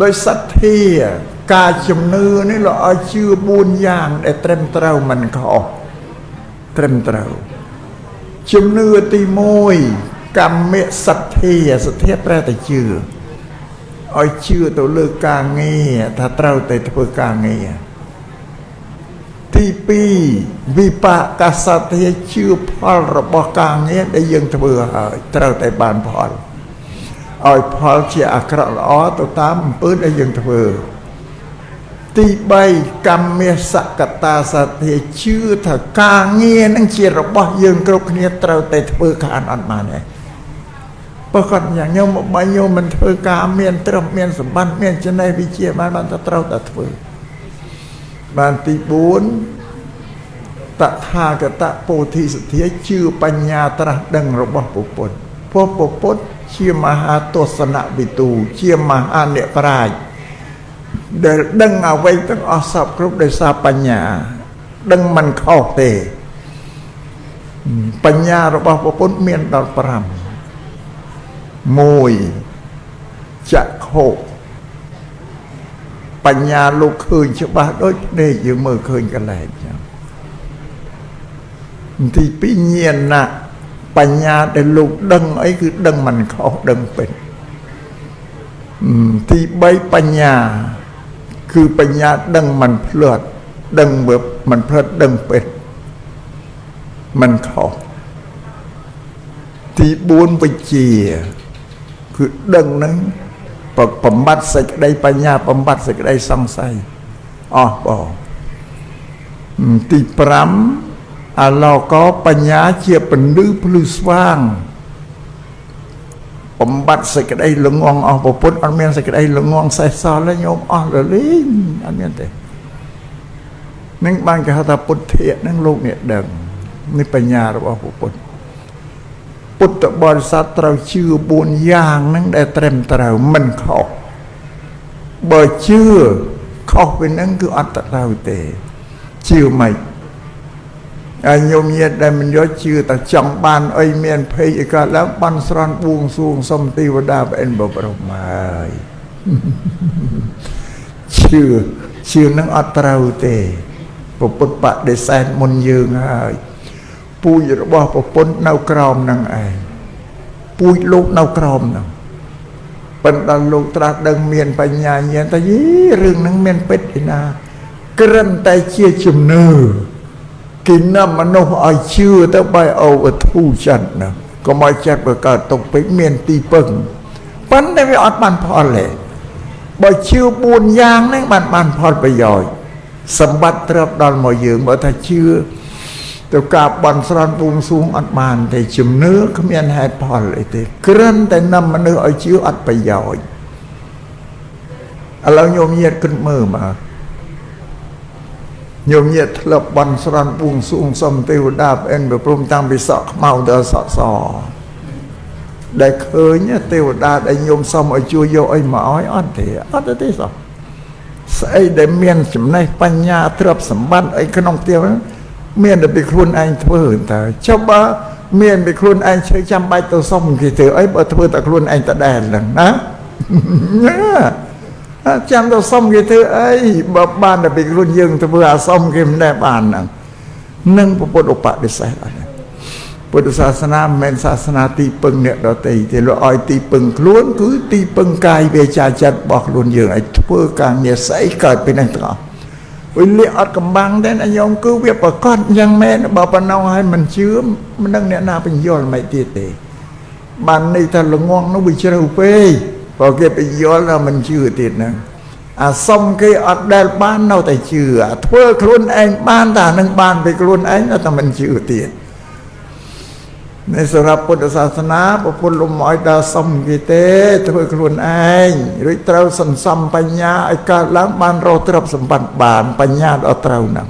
ដោយសទ្ធាការជំនឿនេះលោកឲ្យជឿ4យ៉ាងដែលត្រឹមត្រូវមិនខុសត្រឹមត្រូវជំនឿទី1កម្មសទ្ធាសទ្ធាប្រែតែជឿឲ្យជឿទៅលើការងារថាត្រូវតែធ្វើការងារទី2វិបាកសទ្ធាជឿផលរបស់ការងារដែលយើងធ្វើហើយត្រូវតែបានផល ឲ្យផលជាអាក្រក់ល្អទៅតាមអំពើដែលយើងធ្វើទី3កម្មមេសកតាសទ្ធាជឿថាការងារនឹងជារបស់យើងគ្រប់គ្នាត្រូវតែធ្វើខានអត់បានទេបើគាត់យ៉ាងញោមបើញោមមិនធ្វើការមានត្រឹមមានសម្បត្តិមានចំណេះវិជ្ជាបានបានតែត្រូវតែធ្វើបានទី4តថាគតពោធិសទ្ធាជឿបញ្ញាត្រាស់ដឹងរបស់ពុទ្ធព្រោះពុទ្ធ ជាមហាទស្សនវិទូ ជាមហាអ្នកប្រាជ្ញដែលដឹងអ្វីទាំងអស់សពគ្រប់ដោយសារបញ្ញា ដឹងមិនខុសទេ បញ្ញារបស់ព្រះពុទ្ធមានដល់5 1ចក្ខុបញ្ញាលោកឃើញច្បាស់ដូចភ្នែកយើងមើលឃើញកន្លែងចឹងទី2ញាណ បញ្ញាដែលលោកដឹងអីគឺដឹងមិនខុសដឹងពេញទី3បញ្ញាគឺបញ្ញាដឹងមិនភ្លាត់ដឹងមិនភ្លាត់ដឹងពេញមិនខុសទី4វិជ្ជាគឺដឹងនឹងបំបត្តិសេចក្តីបញ្ញាបំបត្តិសេចក្តីសង្ស័យអស់បងទី5 អឡោកបញ្ញាជាពន្លឺភ្លឺស្វាងបំបត្តិសេចក្តីល្ងងអស់ពុទ្ធអត់មានសេចក្តីល្ងងសេះសល់ទេញោមអស់រលីងអត់មានទេនឹងបានគេហៅថាពុទ្ធៈនឹងលោកអ្នកដឹងនេះបញ្ញារបស់ពុទ្ធពុទ្ធបរិស័ទត្រូវជឿ4យ៉ាងហ្នឹងដែលត្រឹមត្រូវមិនខុសបើជឿខុសពីហ្នឹងគឺអត់ត្រូវទេជឿមិនហើយ ញោមញាតដែលមិនយកជឿតែចង់បានអីមានភ័យអីក៏ឡើងបន់ស្រន់បួងសួងសុំទេវតាប្រអិនបប្រមហើយជឿជឿនឹងអត់ត្រូវទេពុទ្ធបដិសេធមុនយើងហើយពូជរបស់ប្រពន្ធនៅក្រោមនឹងឯងពូជលោកនៅក្រោមនឹងប៉ុន្តែលោកត្រាស់ដឹងមានបញ្ញាញាណតែយីរឿងហ្នឹងមានពិតឯណា ក្រឹមតែជាជំនឿ គេនាំមនុស្សឲ្យជឿទៅបែអូវធូចិត្តណាកុំឲ្យចិត្តបើកើតទុកពេកមានទីពឹងប៉ុន្តែវាអត់បានផលទេបើជឿ4យ៉ាងហ្នឹងបានបានផលប្រយោជន៍សម្បត្តិទ្រព្យដល់មកយើងបើថាជឿទៅការបន់ស្រន់បួងសួងអត់បានទេជំនឿគ្មានហេតុផលអីទេគ្រាន់តែនាំមនុស្សឲ្យជឿអត់ប្រយោជន៍ឥឡូវញោមញាតគិតមើលមក ញោមញាតធ្លាប់បន់ស្រន់បួងសួងសុំទេវតាប្អិនប្រព្រំតាំងពីសក់ខ្មៅដល់សក់សដែលឃើញទេវតាដែលញោមសុំឲ្យជួយយកអីមកឲ្យអត់ទេអត់ទេសោះស្អីដែលមានចំណេះបញ្ញាទ្រព្យសម្បត្តិអីក្នុងផ្ទះហ្នឹងមានតែពីខ្លួនឯងធ្វើតើចុះបើមានពីខ្លួនឯងឈើចាំបាច់ទៅសុំគេធ្វើអីបើធ្វើតែខ្លួនឯងតដែលហ្នឹងណា ចាំទៅសុំគេធ្វើអីបើបានតែពីខ្លួនយើងធ្វើអាសុំគេមិនដែលបានហ្នឹងនឹងពុទ្ធឧបនិស្ស័យអត់ពុទ្ធសាសនាមិនមែនសាសនាទីពឹងអ្នកដទៃទេលោកឲ្យទីពឹងខ្លួនគឺទីពឹងកាយវាចាចិត្តរបស់ខ្លួនយើងឲ្យធ្វើការងារស្អីកើតពីនឹងទាំងអស់វិញលាអត់កំបាំងទេណាញោមគឺវាប្រកាសយ៉ាងមែនបើប៉ុណ្ណឹងហើយមិនជឿមិនដឹងអ្នកណាបញ្យល់មិនទៀតទេបានន័យថាល្ងងនោះវាជ្រៅពេក បើគេបញ្យល់ថាមិនជឿទៀតហ្នឹងអាសុំគេអត់ដែលបាននៅតែជឿអាធ្វើខ្លួនឯងបានតែនឹងបានពីខ្លួនឯងតែមិនជឿទៀតនៅសម្រាប់ពុទ្ធសាសនាពុទ្ធលំឲ្យដល់សុំគេទេ ធ្វើខ្លួនឯងរួចត្រូវសន្សំបញ្ញាឲ្យកើតឡើងបានរកទ្រព្យសម្បត្តិបានបញ្ញាដល់ត្រូវហ្នឹង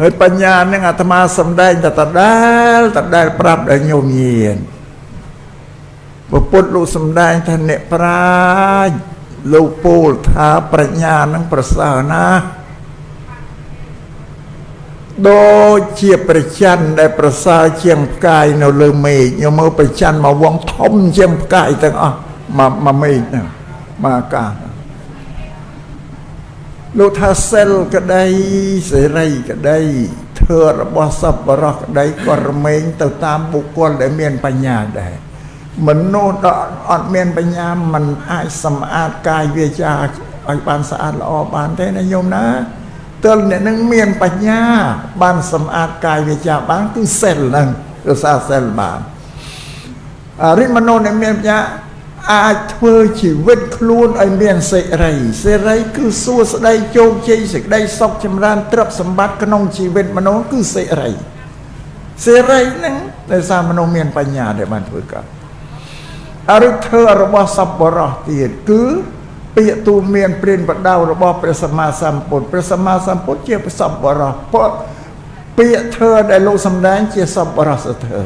ហើយបញ្ញានឹងអាត្មាសំដែងតែតដែលតដែលប្រាប់ដល់ញោមញាណ ពុទ្ធលោកសំដែងថាអ្នកប្រាជ្ញលោកពោលថាប្រាជ្ញានឹងប្រសើរណាស់ដូចជាប្រច័នដែលប្រសើរជាងផ្កាយនៅលើមេឃញមើលប្រច័នមកវងធំជាងផ្កាយទាំងអស់មកមកមេឃហ្នឹងមកអាកាសលោកថាសិលក្តីសេរីក្តីធ្វើរបស់សពរោះក្តីក៏រមែងទៅតាមបុគ្គលដែលមានបញ្ញាដែរ មនុស្សដែលអត់មានបញ្ញាมันអាចសម្អាតកាយវាចាឲ្យបានស្អាតល្អបានទេណាញោមណាទើបអ្នកនឹងមានបញ្ញា បានសម្អាតកាយវាចាបានគឺសិលហ្នឹងរសាសិលបានអរិមនោអ្នកមានបញ្ញាអាចធ្វើជីវិតខ្លួនឲ្យមានសេរីសេរីគឺសួស្តីជោគជ័យសេចក្តីសុខចម្រើនទ្រព្យសម្បត្តិក្នុងជីវិតមនុស្សគឺសេរីសេរីហ្នឹងដោយសារមនុស្សមានបញ្ញាដែលបានធ្វើកើតអ រិធ្វើរបស់សពបរោះទៀតគឺពាក្យទូមានព្រានបដៅរបស់ព្រះសម្មាសម្ពុទ្ធព្រះសម្មាសម្ពុទ្ធជាសពបរោះពាក្យធ្វើដែលលោកសម្ដែងជាសពបរោះសធើ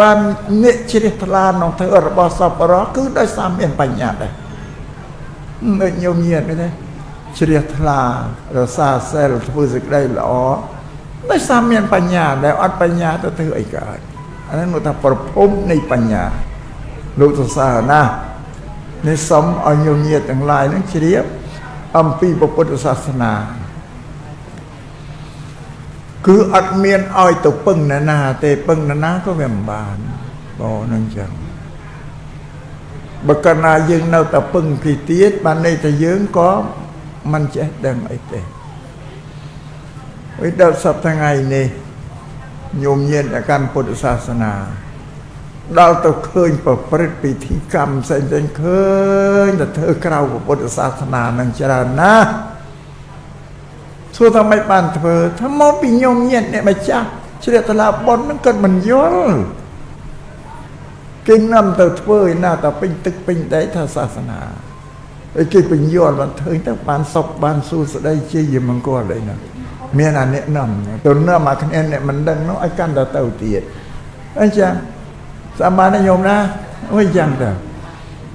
បាននិកជ្រះថ្លាក្នុងធ្វើរបស់សពរោះគឺដោយសារមានបញ្ញាដែរដូចញោមញាតទេជ្រះថ្លារសាសិលធ្វើសេចក្តីល្អដោយសារមានបញ្ញាដែលអត់បញ្ញាទៅធ្វើអីកើតអានេះមកថាប្រភពនៃបញ្ញា លោកសរសើរណាស់នេះសូមឲ្យញោមញាតទាំងឡាយនឹងជ្រាបអំពីពុទ្ធសាសនាគឺអត់មានឲ្យទៅពឹងណានាទេពឹងណានាក៏វាមិនបានបងនឹងចឹងបើកាលណាយើងនៅតែពឹងគេទៀតបានន័យថាយើងក៏មិនចេះដឹងអីទេអីដល់សប្តាហ៍ថ្ងៃនេះញោមញាតកាន់ពុទ្ធសាសនា ដល់ទៅឃើញប្រព្រឹត្តពិធីកម្មផ្សេងៗឃើញតែធ្វើក្រៅពុទ្ធសាសនានឹងច្រើនណាស់សួរថាមិនបានធ្វើថាមកពីញោមញាតអ្នកម្ចាស់ជ្រះថ្លាប៉ុននឹងគាត់មិនយល់គេនាំទៅធ្វើឯណាតែពេញទឹកពេញដីថាសាសនាហើយគេពញ្យល់បានធ្វើទៅបានសុខបានសួស្ដីជាយមង្គលអីណាមានអាអ្នកនាំទៅនាំអាគ្នាអ្នកមិនដឹងនោះឲ្យកាន់តែទៅទៀតអញ្ចឹង សម្បានញោមណាអូយយ៉ាងទៅនិ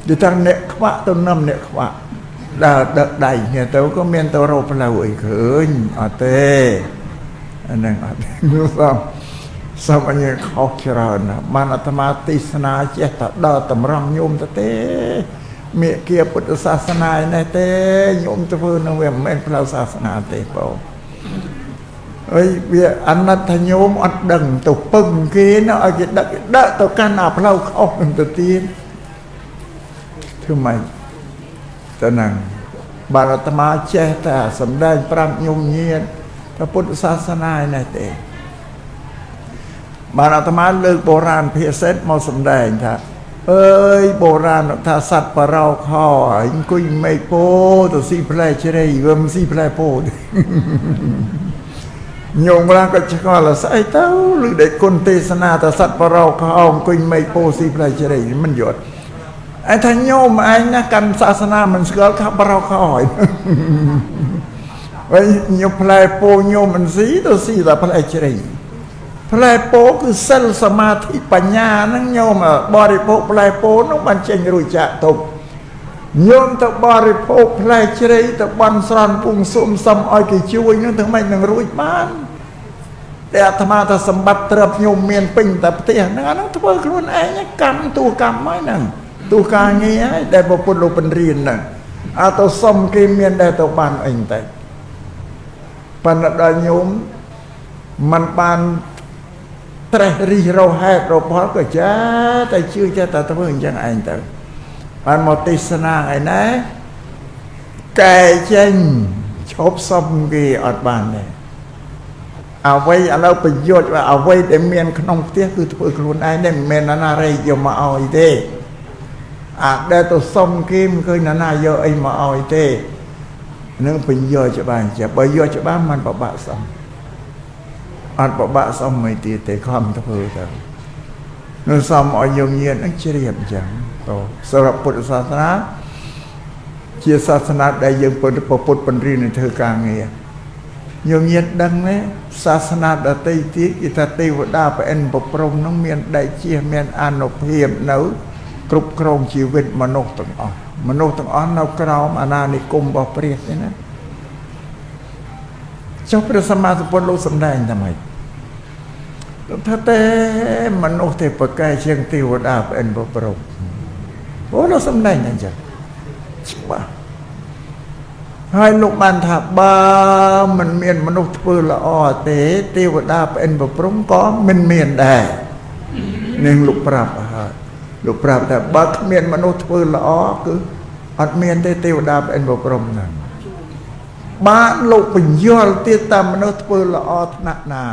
យាយថាអ្នកខ្វាក់ទៅនាំអ្នកខ្វាក់ដើរដឹកដៃគ្នាទៅក៏មានទៅរកផ្លូវអីឃើញអត់ទេអាហ្នឹងអត់នោះសំសំអញខុសច្រើនណាស់បានអាត្មាទេសនាចេះតែដើរតម្រង់ញោមទៅទេមេគាពុទ្ធសាសនានេះទេញោមធ្វើនឹងវាមិនមែនផ្លូវសាសនាទេបង អីវាអណត្តញោមអត់ដឹងទៅពឹងគេណាឲ្យគេដឹកដឹកទៅកាន់អាផ្លូវខុសនឹងទៅទៀតធ្វើម៉េចទៅនឹងបាទអាត្មាចេះតែសំដែងប្រាប់ញោមញាតថាពុទ្ធសាសនានេះទេបាទអាត្មាលើកបុរាណភាសាមកសំដែងថាអើយបុរាណថាសត្វបរោខអង្គុយមេឃពោទៅស៊ីផ្លែជ្រៃវាមិនស៊ីផ្លែពោទេ ញោមឡាក៏ឆ្ងល់ស្អីទៅឬដែលគុណទេសនាថាសត្វបរោខអង្គុយមេឃពោស៊ីផ្លែជ្រៃមិនយល់ឯថាញោមឯងណាកាន់សាសនាមិនស្គាល់ថាបរោខហើយវិញញោមផ្លែពោញោមមិនស៊ីទៅស៊ីតែផ្លែជ្រៃផ្លែពោគឺសិលសមាធិបញ្ញាហ្នឹងញោមបរិភោគផ្លែពោនោះបានចេញរួចចាក់ទុក ញោមទៅបរិភោគផ្លែជ្រៃទៅបន់ស្រន់ពុងសុំសុំឲ្យគេជួយនឹងធ្វើម៉េចនឹងរួចបានតែអាត្មាថាសម្បត្តិត្រឹបញោមមានពេញតែផ្ទះហ្នឹងអាហ្នឹងធ្វើខ្លួនឯងកម្មតួកម្មហើយហ្នឹងតួការងារហើយដែលពុទ្ធលោកបញ្រៀនហ្នឹងអត់ទៅសុំគេមានដែរទៅបានអីតែប៉ុន្តែដល់ញោមมันបានត្រេះរិះរោហេតុរបស់ក៏ចាតែជឿចេះតែធ្វើអញ្ចឹងឯងទៅ បានមកទេសនាឯណាកែចេញឈប់សុំគេអត់បានទេអ្វីឥឡូវប្រយុទ្ធអ្វីដែលមានក្នុងផ្ទះគឺធ្វើខ្លួនឯងទេមិនមែនណារៃយកមកឲ្យទេអាដែលទៅសុំគេមិនឃើញណាណាយកអីមកឲ្យទេនឹងពញ្យកច្បាស់ចេះបើយកច្បាស់มันពិបាកសុំអត់ពិបាកសុំមិនទៀតទេខំធ្វើទៅ នឹងសុំឲ្យយងញៀននឹងជ្រាបអញ្ចឹងទៅសម្រាប់ពុទ្ធសាសនាជាសាសនាដែលយើងពុទ្ធពុទ្ធបញ្រៀននឹងធ្វើការងារញោមញាតដឹងទេសាសនាដតីទៀតគេថាទេវតាប្រអិនប្រព្រំនឹងមានដៃជាមានអនុភាពនៅគ្រប់គ្រងជីវិតមនុស្សទាំងអស់មនុស្សទាំងអស់នៅក្រោមអាណានិគមរបស់ព្រះទេណាចុះព្រះសម្មាសម្ពុទ្ធលោកសម្ដែងថាម៉េចលោក ថាទេមនុស្សទេប្រកែជាងទេវតាប្អិនប្រព្រំអូលោកសំដែងអញ្ចឹងច្បាស់ហើយលោកបានថាបើមិនមានមនុស្សធ្វើល្អទេទេវតាប្អិនប្រព្រំក៏មិនមានដែរនឹងលោកប្រាប់ហើយលោកប្រាប់ថាបើគ្មានមនុស្សធ្វើល្អគឺអត់មានទេទេវតាប្អិនប្រព្រំហ្នឹងបានលោកបញ្យល់ទៀតតាមមនុស្សធ្វើល្អថ្នាក់ណា